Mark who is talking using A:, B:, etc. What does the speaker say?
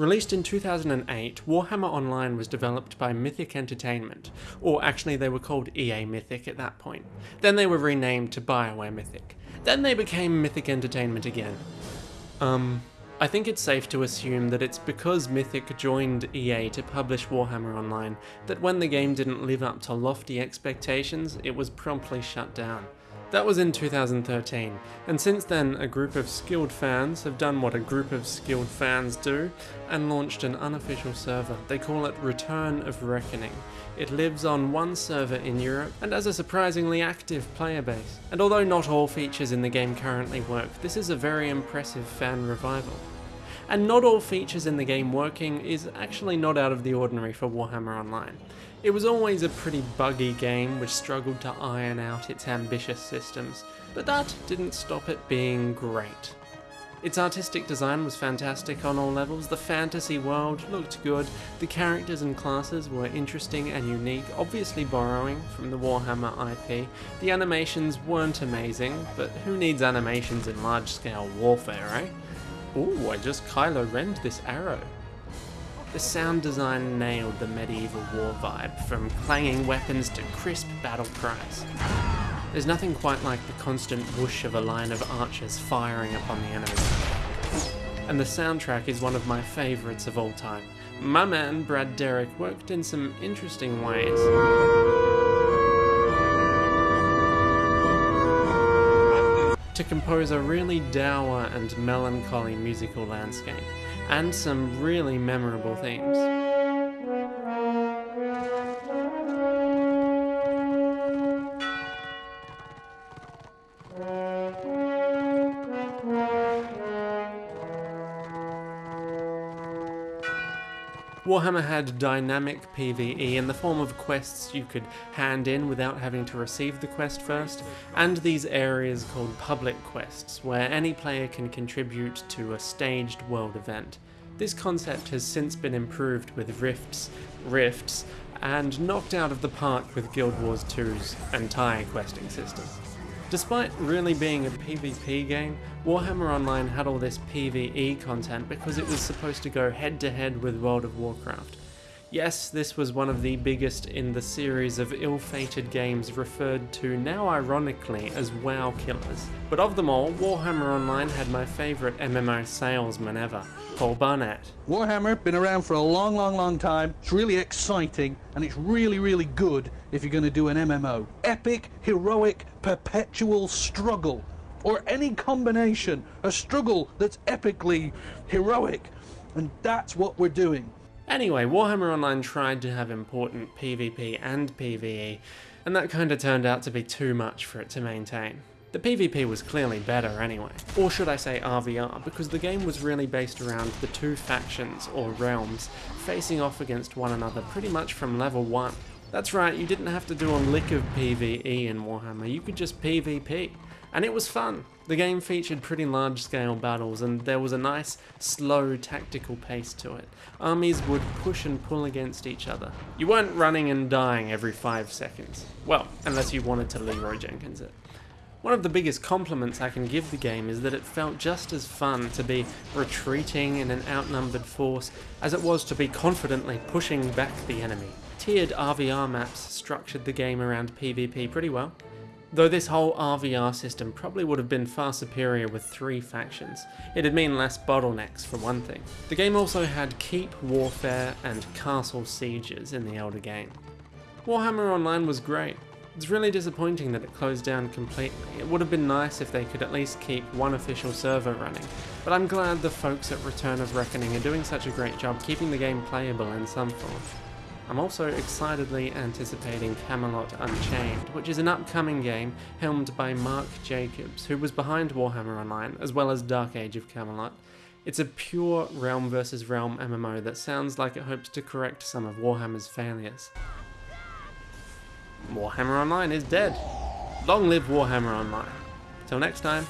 A: Released in 2008, Warhammer Online was developed by Mythic Entertainment, or actually they were called EA Mythic at that point. Then they were renamed to BioWare Mythic. Then they became Mythic Entertainment again. Um, I think it's safe to assume that it's because Mythic joined EA to publish Warhammer Online that when the game didn't live up to lofty expectations, it was promptly shut down. That was in 2013, and since then a group of skilled fans have done what a group of skilled fans do and launched an unofficial server. They call it Return of Reckoning. It lives on one server in Europe and has a surprisingly active player base. And although not all features in the game currently work, this is a very impressive fan revival. And not all features in the game working is actually not out of the ordinary for Warhammer Online. It was always a pretty buggy game which struggled to iron out its ambitious systems, but that didn't stop it being great. Its artistic design was fantastic on all levels, the fantasy world looked good, the characters and classes were interesting and unique, obviously borrowing from the Warhammer IP. The animations weren't amazing, but who needs animations in large-scale warfare, eh? Ooh, I just Kylo Ren'd this arrow. The sound design nailed the medieval war vibe, from clanging weapons to crisp battle cries. There's nothing quite like the constant whoosh of a line of archers firing upon the enemy. And the soundtrack is one of my favourites of all time. My man, Brad Derrick, worked in some interesting ways. To compose a really dour and melancholy musical landscape, and some really memorable themes. Warhammer had dynamic PvE in the form of quests you could hand in without having to receive the quest first, and these areas called public quests, where any player can contribute to a staged world event. This concept has since been improved with rifts, rifts, and knocked out of the park with Guild Wars 2's entire questing system. Despite really being a PvP game, Warhammer Online had all this PvE content because it was supposed to go head to head with World of Warcraft. Yes, this was one of the biggest in the series of ill-fated games referred to now ironically as WoW killers. But of them all, Warhammer Online had my favourite MMO salesman ever, Paul Barnett.
B: Warhammer, been around for a long, long, long time. It's really exciting, and it's really, really good if you're going to do an MMO. Epic, heroic, perpetual struggle. Or any combination, a struggle that's epically heroic. And that's what we're doing.
A: Anyway, Warhammer Online tried to have important PvP and PvE, and that kinda turned out to be too much for it to maintain. The PvP was clearly better anyway, or should I say RVR, because the game was really based around the two factions, or realms, facing off against one another pretty much from level 1. That's right, you didn't have to do a lick of PvE in Warhammer, you could just PvP. And it was fun. The game featured pretty large scale battles and there was a nice, slow tactical pace to it. Armies would push and pull against each other. You weren't running and dying every 5 seconds. Well, unless you wanted to Leroy Jenkins it. One of the biggest compliments I can give the game is that it felt just as fun to be retreating in an outnumbered force as it was to be confidently pushing back the enemy. Tiered RVR maps structured the game around PvP pretty well. Though this whole RVR system probably would have been far superior with three factions. It'd mean less bottlenecks for one thing. The game also had keep warfare and castle sieges in the older game. Warhammer Online was great. It's really disappointing that it closed down completely. It would have been nice if they could at least keep one official server running, but I'm glad the folks at Return of Reckoning are doing such a great job keeping the game playable in some form. I'm also excitedly anticipating Camelot Unchained, which is an upcoming game helmed by Mark Jacobs, who was behind Warhammer Online, as well as Dark Age of Camelot. It's a pure realm versus realm MMO that sounds like it hopes to correct some of Warhammer's failures. Warhammer Online is dead. Long live Warhammer Online. Till next time.